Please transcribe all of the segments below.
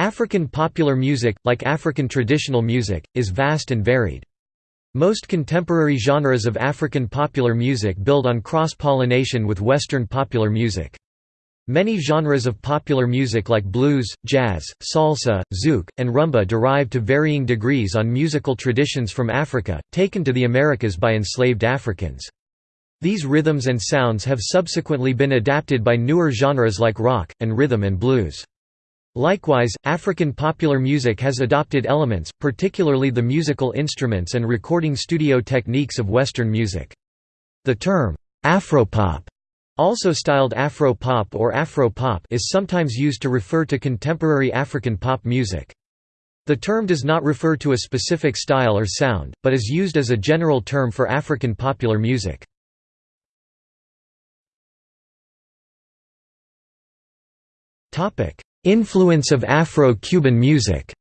African popular music, like African traditional music, is vast and varied. Most contemporary genres of African popular music build on cross-pollination with Western popular music. Many genres of popular music like blues, jazz, salsa, zouk, and rumba derive to varying degrees on musical traditions from Africa, taken to the Americas by enslaved Africans. These rhythms and sounds have subsequently been adapted by newer genres like rock, and rhythm and blues. Likewise, African popular music has adopted elements, particularly the musical instruments and recording studio techniques of Western music. The term, Afropop, also styled Afro-pop or Afro-pop is sometimes used to refer to contemporary African pop music. The term does not refer to a specific style or sound, but is used as a general term for African popular music. Topic: Influence of Afro-Cuban music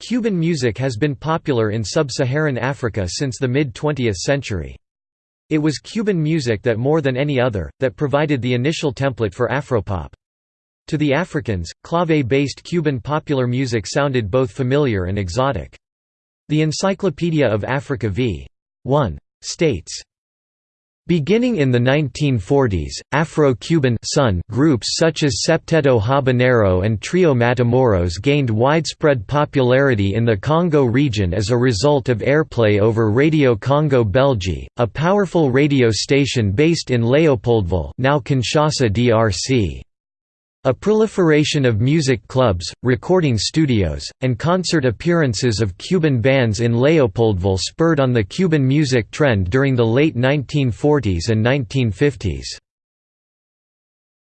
Cuban music has been popular in sub-Saharan Africa since the mid-20th century. It was Cuban music that more than any other, that provided the initial template for Afropop. To the Africans, clave-based Cuban popular music sounded both familiar and exotic. The Encyclopedia of Africa v. 1. states, Beginning in the 1940s, Afro-Cuban groups such as Septeto Habanero and Trio Matamoros gained widespread popularity in the Congo region as a result of airplay over Radio Congo Belge, a powerful radio station based in Leopoldville now Kinshasa DRC. A proliferation of music clubs, recording studios, and concert appearances of Cuban bands in Leopoldville spurred on the Cuban music trend during the late 1940s and 1950s.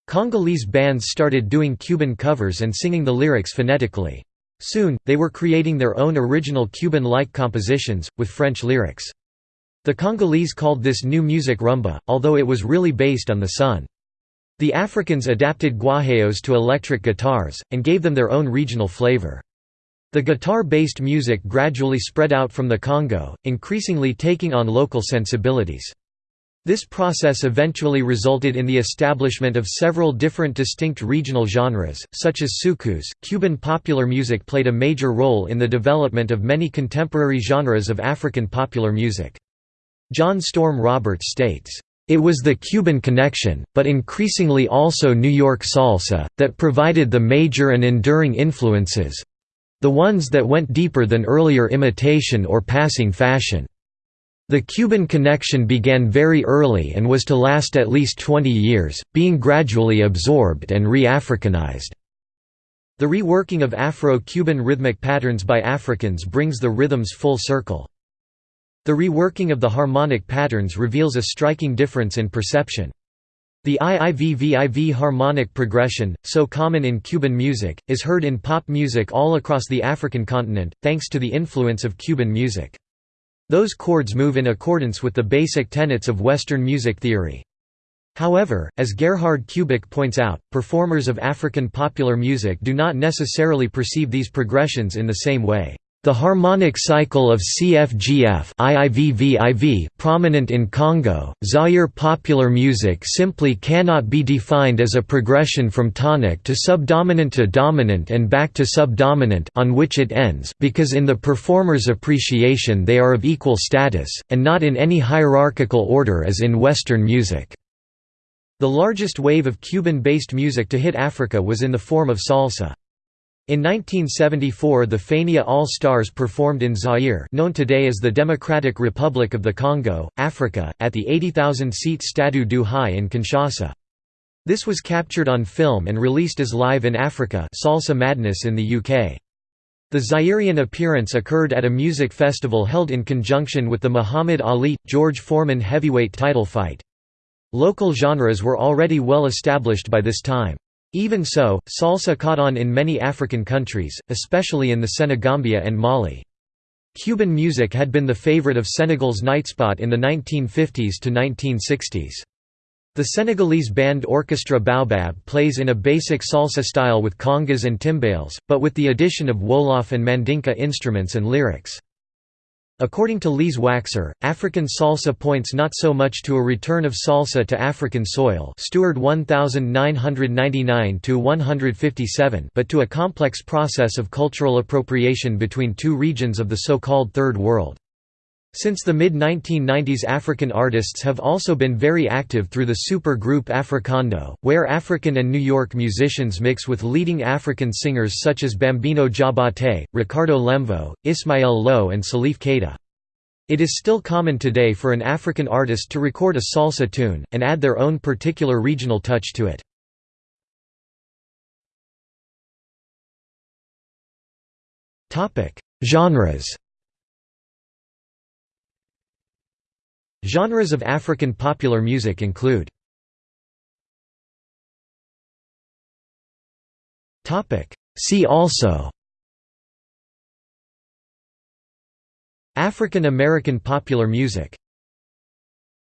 Congolese bands started doing Cuban covers and singing the lyrics phonetically. Soon, they were creating their own original Cuban-like compositions, with French lyrics. The Congolese called this new music rumba, although it was really based on the son. The Africans adapted guajeos to electric guitars, and gave them their own regional flavor. The guitar-based music gradually spread out from the Congo, increasingly taking on local sensibilities. This process eventually resulted in the establishment of several different distinct regional genres, such as soukous. Cuban popular music played a major role in the development of many contemporary genres of African popular music. John Storm Roberts states, it was the Cuban connection, but increasingly also New York salsa, that provided the major and enduring influences—the ones that went deeper than earlier imitation or passing fashion. The Cuban connection began very early and was to last at least 20 years, being gradually absorbed and re-Africanized. The reworking of Afro-Cuban rhythmic patterns by Africans brings the rhythms full circle. The reworking of the harmonic patterns reveals a striking difference in perception. The IIVVIV harmonic progression, so common in Cuban music, is heard in pop music all across the African continent, thanks to the influence of Cuban music. Those chords move in accordance with the basic tenets of Western music theory. However, as Gerhard Kubik points out, performers of African popular music do not necessarily perceive these progressions in the same way. The harmonic cycle of CFGF prominent in Congo, Zaire popular music simply cannot be defined as a progression from tonic to subdominant to dominant and back to subdominant on which it ends because in the performer's appreciation they are of equal status, and not in any hierarchical order as in Western music. The largest wave of Cuban-based music to hit Africa was in the form of salsa. In 1974 the Fania All-Stars performed in Zaire known today as the Democratic Republic of the Congo, Africa, at the 80,000-seat Stade du Hai in Kinshasa. This was captured on film and released as Live in Africa Salsa Madness in the UK. The Zairean appearance occurred at a music festival held in conjunction with the Muhammad Ali–George Foreman heavyweight title fight. Local genres were already well established by this time. Even so, salsa caught on in many African countries, especially in the Senegambia and Mali. Cuban music had been the favorite of Senegal's nightspot in the 1950s to 1960s. The Senegalese band Orchestra Baobab plays in a basic salsa style with congas and timbales, but with the addition of Wolof and Mandinka instruments and lyrics. According to Lise Waxer, African salsa points not so much to a return of salsa to African soil Stewart 1999–157 but to a complex process of cultural appropriation between two regions of the so-called Third World. Since the mid-1990s African artists have also been very active through the super group Africando, where African and New York musicians mix with leading African singers such as Bambino Diabate, Ricardo Lemvo, Ismael Lo and Salif Keita. It is still common today for an African artist to record a salsa tune, and add their own particular regional touch to it. Genres Genres of African popular music include See also African American popular music